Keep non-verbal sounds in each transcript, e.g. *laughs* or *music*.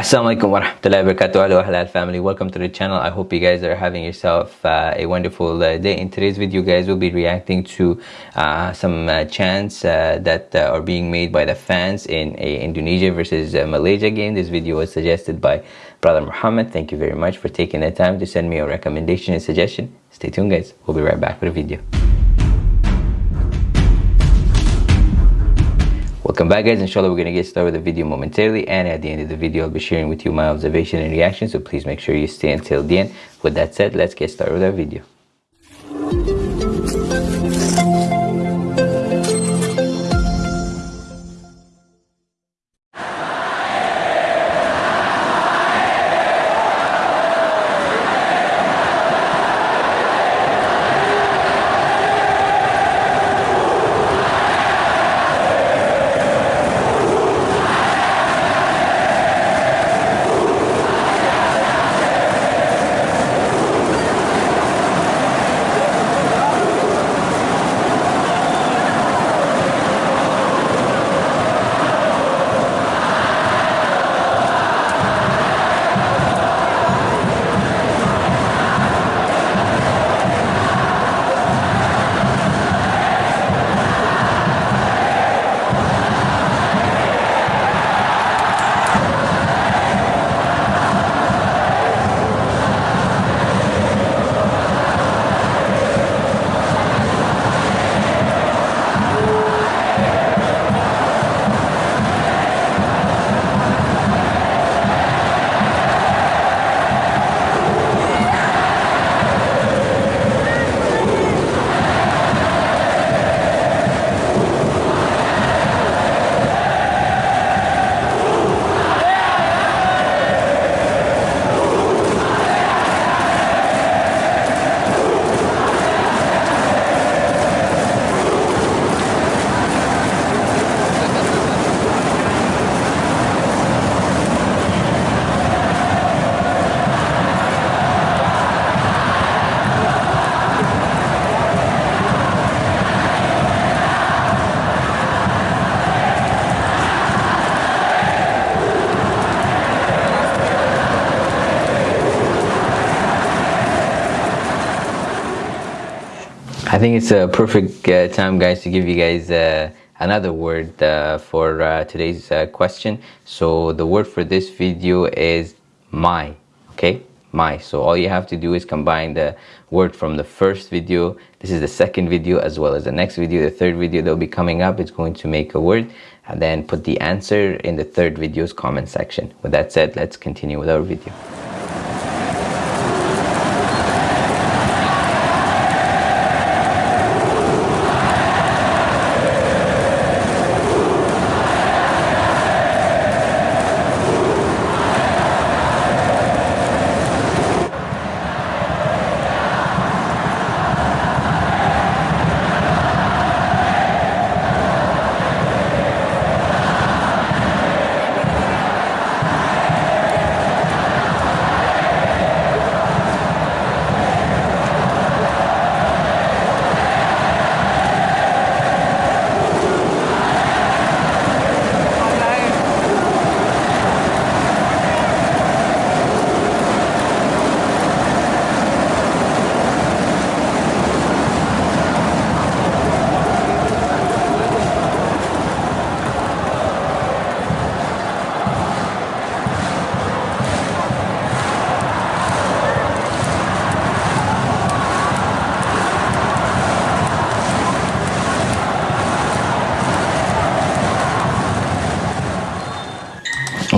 Assalamualaikum warahmatullahi wabarakatuh. Hello halal family. Welcome to the channel. I hope you guys are having yourself uh, a wonderful uh, day. In today's video guys we'll be reacting to uh, some uh, chants uh, that uh, are being made by the fans in a Indonesia versus Malaysia game. This video was suggested by brother Muhammad. Thank you very much for taking the time to send me a recommendation and suggestion. Stay tuned guys. We'll be right back with a video Welcome back guys, inshallah we're going to get started with the video momentarily and at the end of the video I'll be sharing with you my observation and reaction so please make sure you stay until the end. With that said, let's get started with our video. I think it's a perfect uh, time guys to give you guys uh, another word uh, for uh, today's uh, question. So the word for this video is my okay? My. So all you have to do is combine the word from the first video this is the second video as well as the next video the third video that will be coming up. It's going to make a word and then put the answer in the third video's comment section. With that said let's continue with our video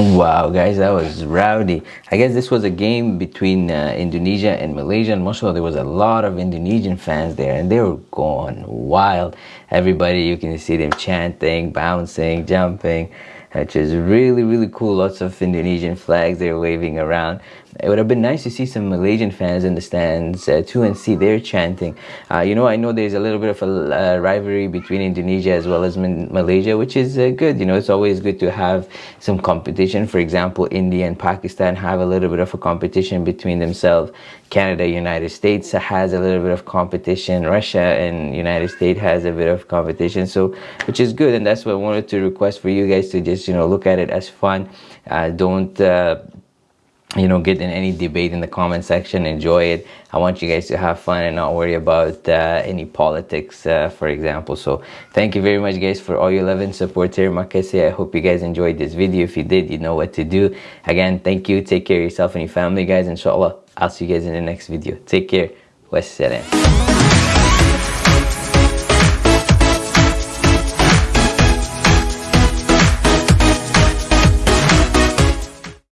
*laughs* Wow, guys, that was rowdy. I guess this was a game between uh, Indonesia and Malaysia. And of there was a lot of Indonesian fans there, and they were going wild. Everybody, you can see them chanting, bouncing, jumping which is really really cool lots of indonesian flags they're waving around it would have been nice to see some malaysian fans in the stands uh, too and see their chanting. Uh, you know i know there's a little bit of a uh, rivalry between indonesia as well as malaysia which is uh, good. You know it's always good to have some competition. For example india and pakistan have a little bit of a competition between themselves. Canada united states has a little bit of competition. Russia and united states has a bit of competition. So which is good. And that's what i wanted to request for you guys to just you know look at it as fun. Uh, don't uh, you know get in any debate in the comment section enjoy it. I want you guys to have fun and not worry about uh, any politics uh, for example. So thank you very much guys for all your love and support here makase i hope you guys enjoyed this video. If you did you know what to do. Again thank you. Take care of yourself and your family guys. Inshallah i'll see you guys in the next video. Take care. Wassalam